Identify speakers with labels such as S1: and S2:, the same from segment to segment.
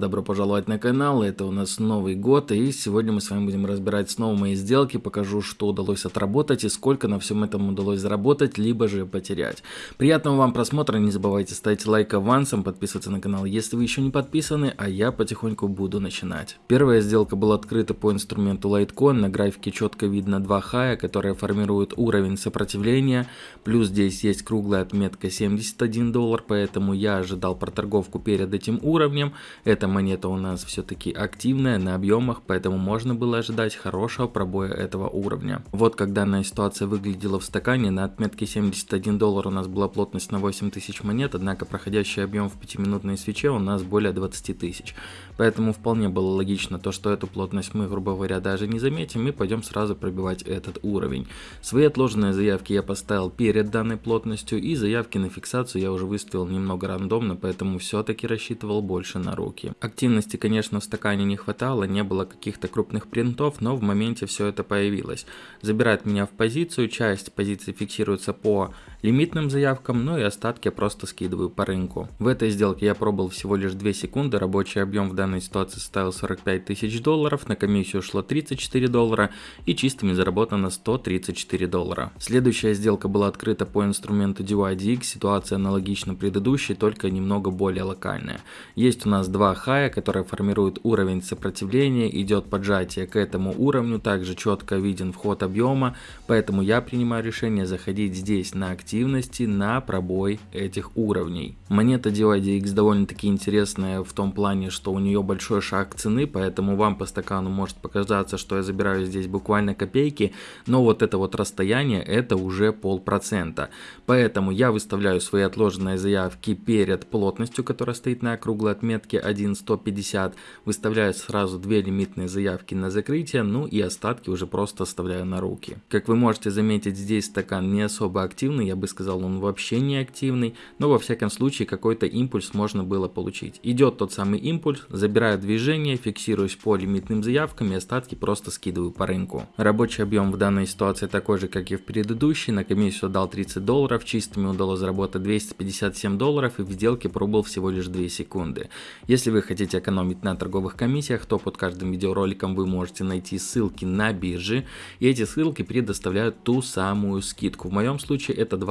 S1: добро пожаловать на канал, это у нас Новый год, и сегодня мы с вами будем разбирать снова мои сделки, покажу, что удалось отработать и сколько на всем этом удалось заработать, либо же потерять. Приятного вам просмотра, не забывайте ставить лайк авансом, подписываться на канал, если вы еще не подписаны, а я потихоньку буду начинать. Первая сделка была открыта по инструменту Litecoin, на графике четко видно два хая, которые формируют уровень сопротивления, плюс здесь есть круглая отметка 71 доллар, поэтому я ожидал проторговку перед этим уровнем. Эта монета у нас все-таки активная на объемах, поэтому можно было ожидать хорошего пробоя этого уровня. Вот как данная ситуация выглядела в стакане, на отметке 71 доллар у нас была плотность на 8000 монет, однако проходящий объем в 5-минутной свече у нас более 20 тысяч. Поэтому вполне было логично то, что эту плотность мы, грубо говоря, даже не заметим и пойдем сразу пробивать этот уровень. Свои отложенные заявки я поставил перед данной плотностью и заявки на фиксацию я уже выставил немного рандомно, поэтому все-таки рассчитывал больше на руки. Активности, конечно, в стакане не хватало, не было каких-то крупных принтов, но в моменте все это появилось. Забирает меня в позицию, часть позиции фиксируется по лимитным заявкам, ну и остатки просто скидываю по рынку. В этой сделке я пробовал всего лишь 2 секунды, рабочий объем в данной ситуации составил 45 тысяч долларов, на комиссию ушло 34 доллара и чистыми заработано 134 доллара. Следующая сделка была открыта по инструменту DYDX, ситуация аналогична предыдущей, только немного более локальная. Есть у нас два хая, которые формируют уровень сопротивления, идет поджатие к этому уровню, также четко виден вход объема, поэтому я принимаю решение заходить здесь на актив активности на пробой этих уровней. Монета DYDX довольно-таки интересная в том плане, что у нее большой шаг цены, поэтому вам по стакану может показаться, что я забираю здесь буквально копейки, но вот это вот расстояние это уже полпроцента. Поэтому я выставляю свои отложенные заявки перед плотностью, которая стоит на круглой отметке 1.150, выставляю сразу две лимитные заявки на закрытие, ну и остатки уже просто оставляю на руки. Как вы можете заметить, здесь стакан не особо активный, я бы сказал, он вообще не активный, но во всяком случае какой-то импульс можно было получить. Идет тот самый импульс, забираю движение, фиксируюсь по лимитным заявкам и остатки просто скидываю по рынку. Рабочий объем в данной ситуации такой же, как и в предыдущей, на комиссию дал 30 долларов, чистыми удалось заработать 257 долларов и в сделке пробыл всего лишь 2 секунды. Если вы хотите экономить на торговых комиссиях, то под каждым видеороликом вы можете найти ссылки на биржи, и эти ссылки предоставляют ту самую скидку. В моем случае это 20%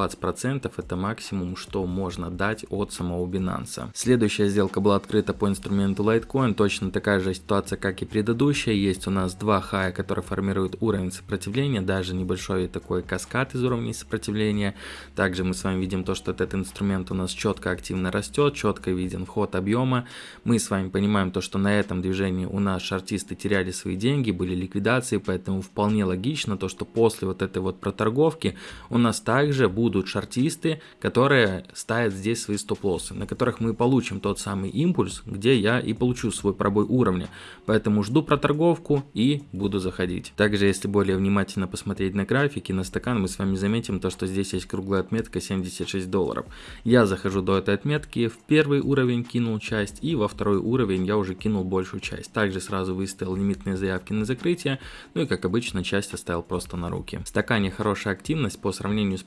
S1: это максимум, что можно дать от самого Binance. Следующая сделка была открыта по инструменту Litecoin, точно такая же ситуация, как и предыдущая. Есть у нас два хая, которые формируют уровень сопротивления, даже небольшой такой каскад из уровней сопротивления. Также мы с вами видим то, что этот инструмент у нас четко активно растет, четко виден вход объема. Мы с вами понимаем то, что на этом движении у нас шартисты теряли свои деньги, были ликвидации, поэтому вполне логично то, что после вот этой вот проторговки у нас также будут шартисты, которые ставят здесь свои стоп-лоссы, на которых мы получим тот самый импульс, где я и получу свой пробой уровня. Поэтому жду проторговку и буду заходить. Также, если более внимательно посмотреть на графики, на стакан, мы с вами заметим то, что здесь есть круглая отметка 76 долларов. Я захожу до этой отметки, в первый уровень кинул часть и во второй уровень я уже кинул большую часть. Также сразу выставил лимитные заявки на закрытие, ну и как обычно часть оставил просто на руки. В стакане хорошая активность по сравнению с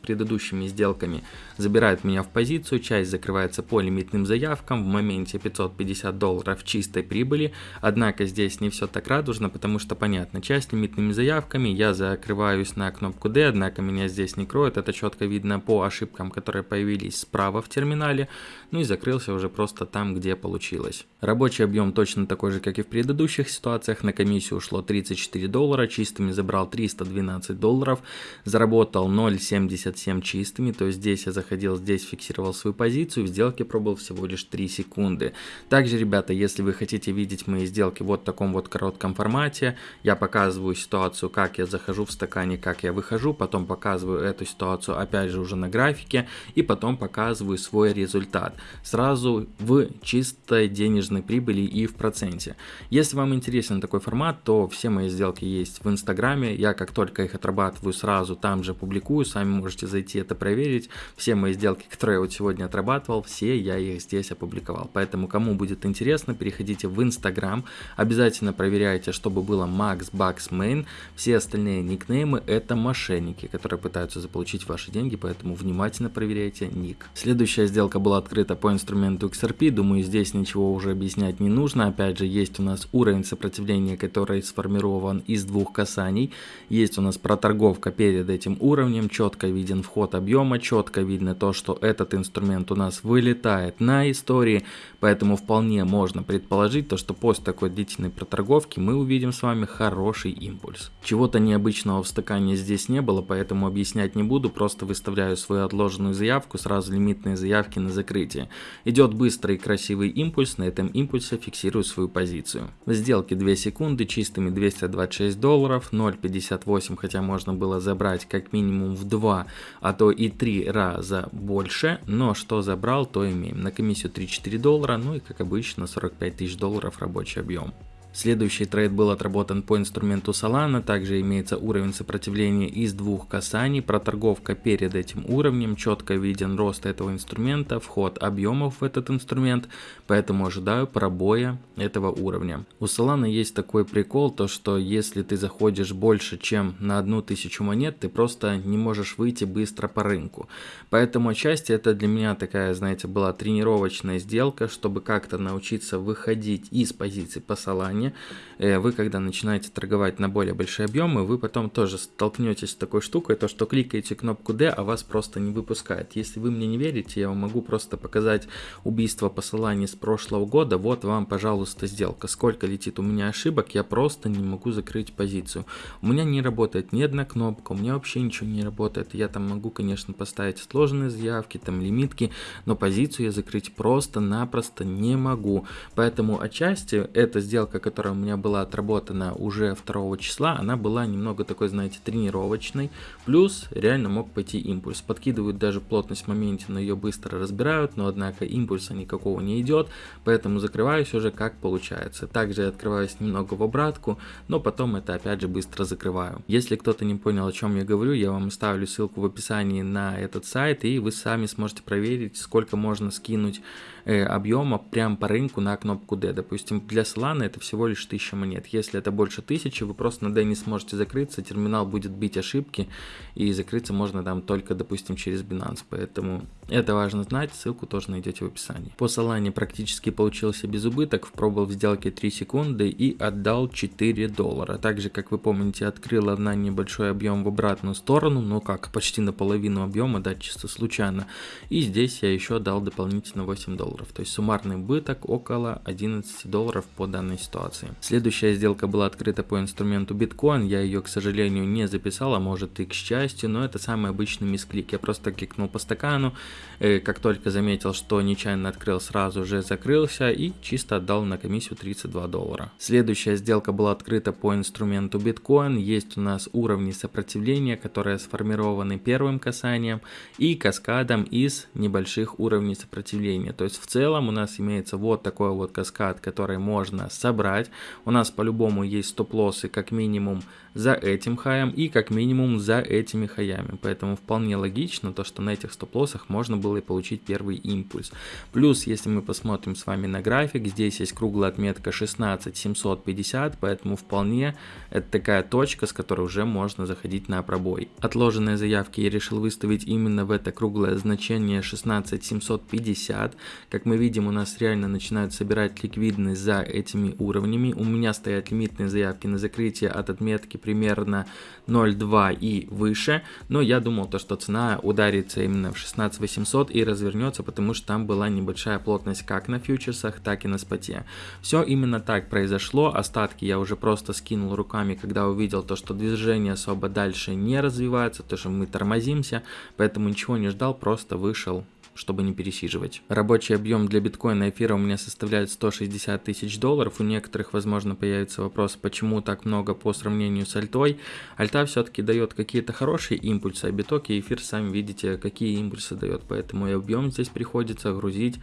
S1: предыдущими сделками забирает меня в позицию, часть закрывается по лимитным заявкам в моменте 550 долларов чистой прибыли, однако здесь не все так радужно, потому что понятно, часть лимитными заявками я закрываюсь на кнопку D, однако меня здесь не кроет, это четко видно по ошибкам, которые появились справа в терминале, ну и закрылся уже просто там, где получилось. Рабочий объем точно такой же, как и в предыдущих ситуациях, на комиссию ушло 34 доллара, чистыми забрал 312 долларов, заработал 0,77 чистыми, чистыми, то здесь я заходил, здесь фиксировал свою позицию, в сделке пробовал всего лишь 3 секунды. Также, ребята, если вы хотите видеть мои сделки вот в таком вот коротком формате, я показываю ситуацию, как я захожу в стакане, как я выхожу, потом показываю эту ситуацию опять же уже на графике, и потом показываю свой результат. Сразу в чистой денежной прибыли и в проценте. Если вам интересен такой формат, то все мои сделки есть в инстаграме, я как только их отрабатываю сразу там же публикую, сами можете зайти это это проверить. Все мои сделки, которые я вот сегодня отрабатывал, все я их здесь опубликовал. Поэтому, кому будет интересно, переходите в Instagram. Обязательно проверяйте, чтобы было Max Bucks Main. Все остальные никнеймы это мошенники, которые пытаются заполучить ваши деньги, поэтому внимательно проверяйте ник. Следующая сделка была открыта по инструменту XRP. Думаю, здесь ничего уже объяснять не нужно. Опять же, есть у нас уровень сопротивления, который сформирован из двух касаний. Есть у нас проторговка перед этим уровнем, четко виден вход объема, четко видно то, что этот инструмент у нас вылетает на истории, поэтому вполне можно предположить то, что после такой длительной проторговки мы увидим с вами хороший импульс. Чего-то необычного в стакане здесь не было, поэтому объяснять не буду, просто выставляю свою отложенную заявку, сразу лимитные заявки на закрытие. Идет быстрый и красивый импульс, на этом импульсе фиксирую свою позицию. В сделке 2 секунды, чистыми 226 долларов, 0.58, хотя можно было забрать как минимум в 2, а то и 3 раза больше, но что забрал, то имеем. На комиссию 3-4 доллара, ну и как обычно 45 тысяч долларов рабочий объем. Следующий трейд был отработан по инструменту Solana, также имеется уровень сопротивления из двух касаний, проторговка перед этим уровнем, четко виден рост этого инструмента, вход объемов в этот инструмент, поэтому ожидаю пробоя этого уровня. У Solana есть такой прикол, то что если ты заходишь больше чем на одну тысячу монет, ты просто не можешь выйти быстро по рынку. Поэтому отчасти это для меня такая, знаете, была тренировочная сделка, чтобы как-то научиться выходить из позиции по Solana, стороне, э, вы когда начинаете торговать на более большие объемы, вы потом тоже столкнетесь с такой штукой, то что кликаете кнопку D, а вас просто не выпускает. Если вы мне не верите, я вам могу просто показать убийство посыланий с прошлого года. Вот вам, пожалуйста, сделка. Сколько летит у меня ошибок, я просто не могу закрыть позицию. У меня не работает ни одна кнопка, у меня вообще ничего не работает. Я там могу, конечно, поставить сложные заявки, там лимитки, но позицию я закрыть просто-напросто не могу. Поэтому отчасти эта сделка, которая у меня была отработана уже 2 числа, она была немного такой, знаете, тренировочной. Плюс реально мог пойти импульс. Подкидывают даже плотность в моменте, но ее быстро разбирают, но однако импульса никакого не идет, поэтому закрываюсь уже как получается. Также я открываюсь немного в обратку, но потом это опять же быстро закрываю. Если кто-то не понял, о чем я говорю, я вам оставлю ссылку в описании на этот сайт, и вы сами сможете проверить, сколько можно скинуть объема прямо по рынку на кнопку D. Допустим, для Solana это всего лишь 1000 монет. Если это больше 1000, вы просто на D не сможете закрыться, терминал будет бить ошибки, и закрыться можно там только, допустим, через Binance. Поэтому это важно знать, ссылку тоже найдете в описании. По Solana практически получился без убыток, пробовал в сделке 3 секунды и отдал 4 доллара. Также, как вы помните, открыл на небольшой объем в обратную сторону, но как, почти наполовину объема, да, чисто случайно. И здесь я еще дал дополнительно 8 долларов. То есть суммарный убыток около 11 долларов по данной ситуации. Следующая сделка была открыта по инструменту биткоин, я ее, к сожалению, не записал, а может и к счастью, но это самый обычный мисклик. Я просто кликнул по стакану, э, как только заметил, что нечаянно открыл, сразу же закрылся и чисто отдал на комиссию 32 доллара. Следующая сделка была открыта по инструменту биткоин, есть у нас уровни сопротивления, которые сформированы первым касанием и каскадом из небольших уровней сопротивления. То есть в целом у нас имеется вот такой вот каскад, который можно собрать брать. У нас по-любому есть стоп-лоссы как минимум за этим хаем и как минимум за этими хаями. Поэтому вполне логично то, что на этих стоп-лоссах можно было и получить первый импульс. Плюс, если мы посмотрим с вами на график, здесь есть круглая отметка 16750, поэтому вполне это такая точка, с которой уже можно заходить на пробой. Отложенные заявки я решил выставить именно в это круглое значение 16750. Как мы видим, у нас реально начинают собирать ликвидность за этими уровнями. У меня стоят лимитные заявки на закрытие от отметки примерно 0.2 и выше, но я думал то, что цена ударится именно в 16800 и развернется, потому что там была небольшая плотность как на фьючерсах, так и на споте. Все именно так произошло, остатки я уже просто скинул руками, когда увидел то, что движение особо дальше не развивается, то, что мы тормозимся, поэтому ничего не ждал, просто вышел чтобы не пересиживать. Рабочий объем для биткоина и эфира у меня составляет 160 тысяч долларов. У некоторых, возможно, появится вопрос, почему так много по сравнению с альтой. Альта все-таки дает какие-то хорошие импульсы, а биток и эфир, сами видите, какие импульсы дает. Поэтому и объем здесь приходится грузить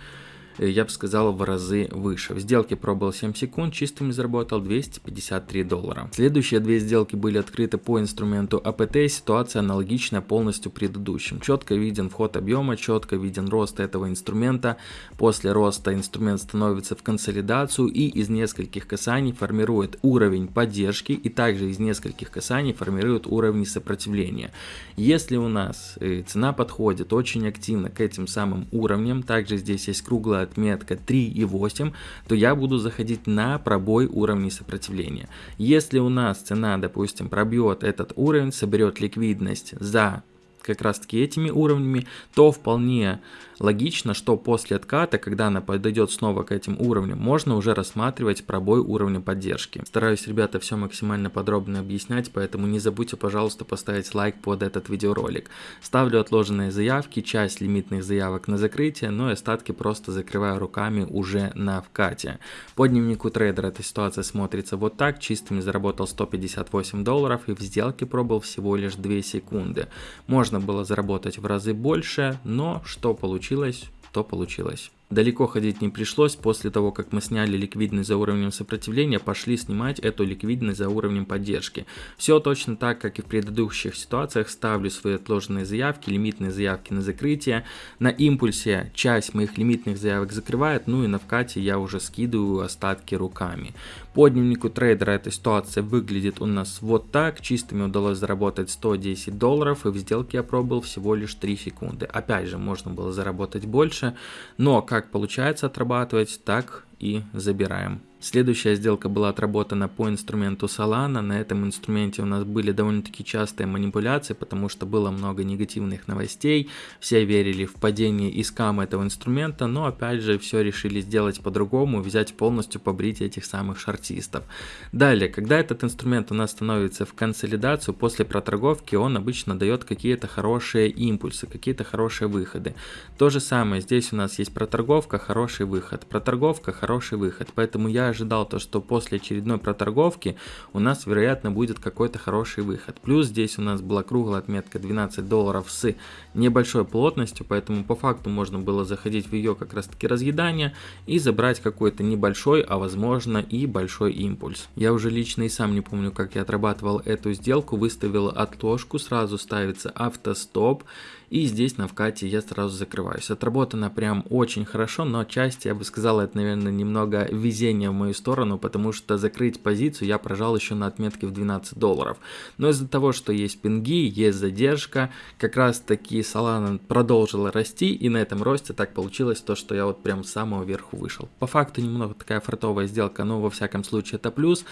S1: я бы сказал, в разы выше. В сделке пробовал 7 секунд, чистыми заработал 253 доллара. Следующие две сделки были открыты по инструменту АПТ, ситуация аналогичная полностью предыдущим. Четко виден вход объема, четко виден рост этого инструмента. После роста инструмент становится в консолидацию и из нескольких касаний формирует уровень поддержки и также из нескольких касаний формирует уровень сопротивления. Если у нас э, цена подходит очень активно к этим самым уровням, также здесь есть круглая отметка 3,8, то я буду заходить на пробой уровней сопротивления. Если у нас цена, допустим, пробьет этот уровень, соберет ликвидность за как раз таки этими уровнями, то вполне Логично, что после отката, когда она подойдет снова к этим уровням, можно уже рассматривать пробой уровня поддержки. Стараюсь, ребята, все максимально подробно объяснять, поэтому не забудьте, пожалуйста, поставить лайк под этот видеоролик. Ставлю отложенные заявки, часть лимитных заявок на закрытие, но и остатки просто закрываю руками уже на вкате. По дневнику трейдера эта ситуация смотрится вот так, чистыми заработал 158 долларов и в сделке пробовал всего лишь 2 секунды. Можно было заработать в разы больше, но что получилось, то получилось. Далеко ходить не пришлось, после того, как мы сняли ликвидность за уровнем сопротивления, пошли снимать эту ликвидность за уровнем поддержки. Все точно так, как и в предыдущих ситуациях, ставлю свои отложенные заявки, лимитные заявки на закрытие. На импульсе часть моих лимитных заявок закрывает, ну и на вкате я уже скидываю остатки руками. По дневнику трейдера эта ситуация выглядит у нас вот так. Чистыми удалось заработать 110 долларов и в сделке я пробовал всего лишь 3 секунды. Опять же, можно было заработать больше, но как получается отрабатывать, так и забираем. Следующая сделка была отработана по инструменту Solana. На этом инструменте у нас были довольно-таки частые манипуляции, потому что было много негативных новостей. Все верили в падение и скам этого инструмента, но опять же все решили сделать по-другому, взять полностью побрить этих самых шартистов. Далее, когда этот инструмент у нас становится в консолидацию, после проторговки он обычно дает какие-то хорошие импульсы, какие-то хорошие выходы. То же самое, здесь у нас есть проторговка, хороший выход, проторговка, хороший выход. Поэтому я ожидал то, что после очередной проторговки у нас, вероятно, будет какой-то хороший выход. Плюс здесь у нас была круглая отметка 12 долларов с небольшой плотностью, поэтому по факту можно было заходить в ее как раз таки разъедание и забрать какой-то небольшой, а возможно и большой импульс. Я уже лично и сам не помню, как я отрабатывал эту сделку, выставил отложку, сразу ставится автостоп, и здесь на вкате я сразу закрываюсь. Отработано прям очень хорошо, но часть, я бы сказал, это, наверное, немного везение в мою сторону, потому что закрыть позицию я прожал еще на отметке в 12 долларов. Но из-за того, что есть пинги, есть задержка, как раз таки Solana продолжила расти, и на этом росте так получилось то, что я вот прям с самого верху вышел. По факту немного такая фартовая сделка, но во всяком случае это плюс.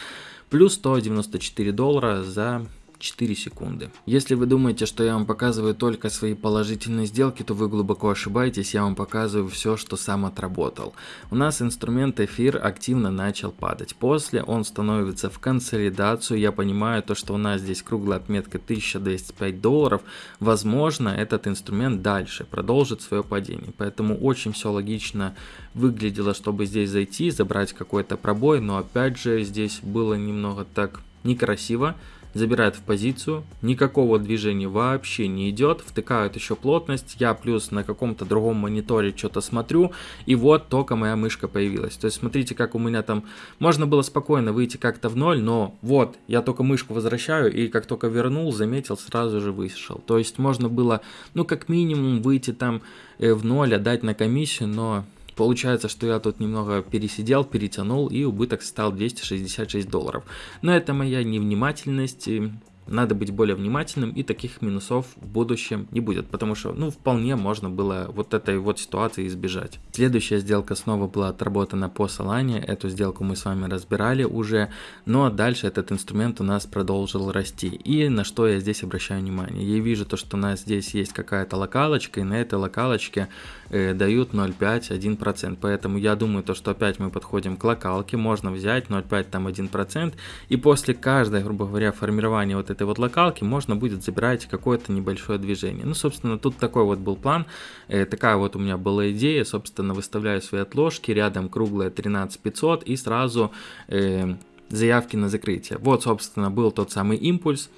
S1: Плюс 194 доллара за 4 секунды. Если вы думаете, что я вам показываю только свои положительные сделки, то вы глубоко ошибаетесь, я вам показываю все, что сам отработал. У нас инструмент эфир активно начал падать. После он становится в консолидацию, я понимаю то, что у нас здесь круглая отметка 1205 долларов. Возможно, этот инструмент дальше продолжит свое падение. Поэтому очень все логично выглядело, чтобы здесь зайти, забрать какой-то пробой, но опять же здесь было немного так некрасиво забирают в позицию, никакого движения вообще не идет, втыкают еще плотность, я плюс на каком-то другом мониторе что-то смотрю, и вот только моя мышка появилась. То есть смотрите, как у меня там, можно было спокойно выйти как-то в ноль, но вот, я только мышку возвращаю, и как только вернул, заметил, сразу же вышел. То есть можно было, ну как минимум, выйти там э, в ноль, отдать на комиссию, но Получается, что я тут немного пересидел, перетянул и убыток стал 266 долларов. Но это моя невнимательность, надо быть более внимательным и таких минусов в будущем не будет, потому что, ну, вполне можно было вот этой вот ситуации избежать. Следующая сделка снова была отработана по Solana, эту сделку мы с вами разбирали уже, но дальше этот инструмент у нас продолжил расти. И на что я здесь обращаю внимание? Я вижу то, что у нас здесь есть какая-то локалочка, и на этой локалочке дают 0,5-1%, поэтому я думаю то, что опять мы подходим к локалке, можно взять 0,5 там 1%, и после каждой, грубо говоря, формирования вот этой вот локалки можно будет забирать какое-то небольшое движение. Ну, собственно, тут такой вот был план, э, такая вот у меня была идея, собственно, выставляю свои отложки, рядом круглая 13500 и сразу э, заявки на закрытие. Вот, собственно, был тот самый импульс,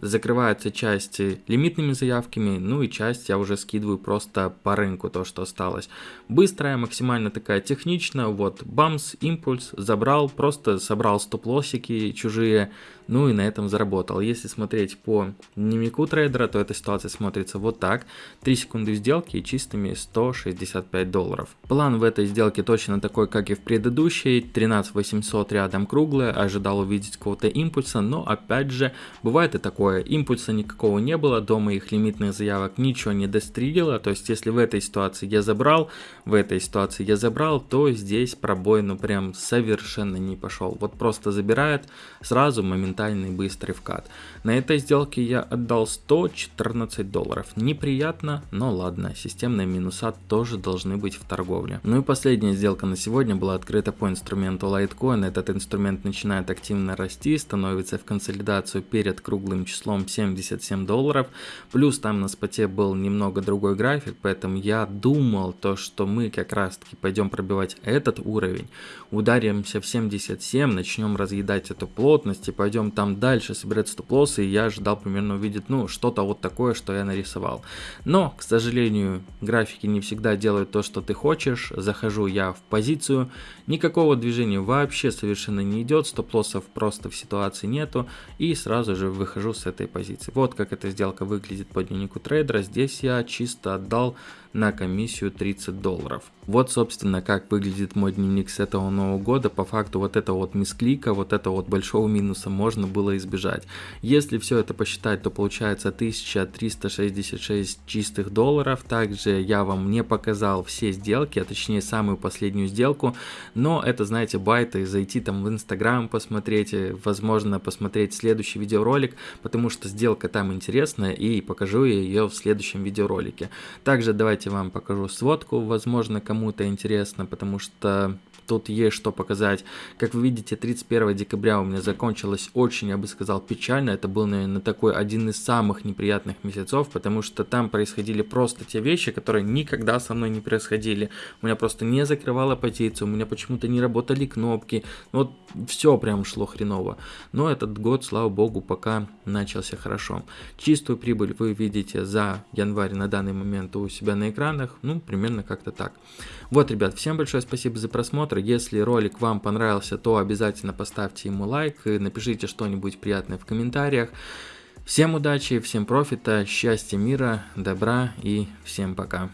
S1: закрывается часть лимитными заявками, ну и часть я уже скидываю просто по рынку, то, что осталось. Быстрая, максимально такая техничная, вот, бамс, импульс, забрал, просто собрал стоп-лоссики чужие, ну и на этом заработал. Если смотреть по дневнику трейдера, то эта ситуация смотрится вот так. 3 секунды сделки и чистыми 165 долларов. План в этой сделке точно такой, как и в предыдущей. 13 800 рядом круглое, ожидал увидеть какого-то импульса, но опять же, бывает и такое. Импульса никакого не было, до моих лимитных заявок ничего не дострелило. То есть, если в этой ситуации я забрал, в этой ситуации я забрал, то здесь пробой ну прям совершенно не пошел. Вот просто забирает сразу моментальный быстрый вкат. На этой сделке я отдал 114 долларов. Неприятно, но ладно, системные минуса тоже должны быть в торговле. Ну и последняя сделка на сегодня была открыта по инструменту Litecoin. Этот инструмент начинает активно расти, становится в консолидацию перед круглым числом 77 долларов. Плюс там на споте был немного другой график, поэтому я думал то, что мы как раз таки пойдем пробивать этот уровень, ударимся в 77, начнем разъедать эту плотность и пойдем там дальше собирать стоп-лоссы, я ожидал примерно увидеть, ну, что-то вот такое, что я нарисовал. Но, к сожалению, графики не всегда делают то, что ты хочешь. Захожу я в позицию, никакого движения вообще совершенно не идет, стоп-лоссов просто в ситуации нету, и сразу же выхожу с этой позиции. Вот как эта сделка выглядит по дневнику трейдера. Здесь я чисто отдал на комиссию 30 долларов. Вот, собственно, как выглядит мой дневник с этого Нового года. По факту вот этого вот мисклика, вот этого вот большого минуса можно было избежать. Если все это посчитать, то получается 1366 чистых долларов. Также я вам не показал все сделки, а точнее самую последнюю сделку. Но это, знаете, байты, зайти там в Инстаграм посмотреть, возможно посмотреть следующий видеоролик, потому что сделка там интересная и покажу ее в следующем видеоролике. Также давайте Вам покажу сводку, возможно кому-то интересно, потому что тут есть что показать. Как вы видите, 31 декабря у меня закончилось очень, я бы сказал, печально. Это был, наверное, такой один из самых неприятных месяцев, потому что там происходили просто те вещи, которые никогда со мной не происходили. У меня просто не закрывала позицию, у меня почему-то не работали кнопки. Вот все прям шло хреново. Но этот год, слава богу, пока начался хорошо. Чистую прибыль вы видите за январь на данный момент у себя на экранах. Ну, примерно как-то так. Вот, ребят, всем большое спасибо за просмотр просмотр. Если ролик вам понравился, то обязательно поставьте ему лайк напишите что-нибудь приятное в комментариях. Всем удачи, всем профита, счастья, мира, добра и всем пока.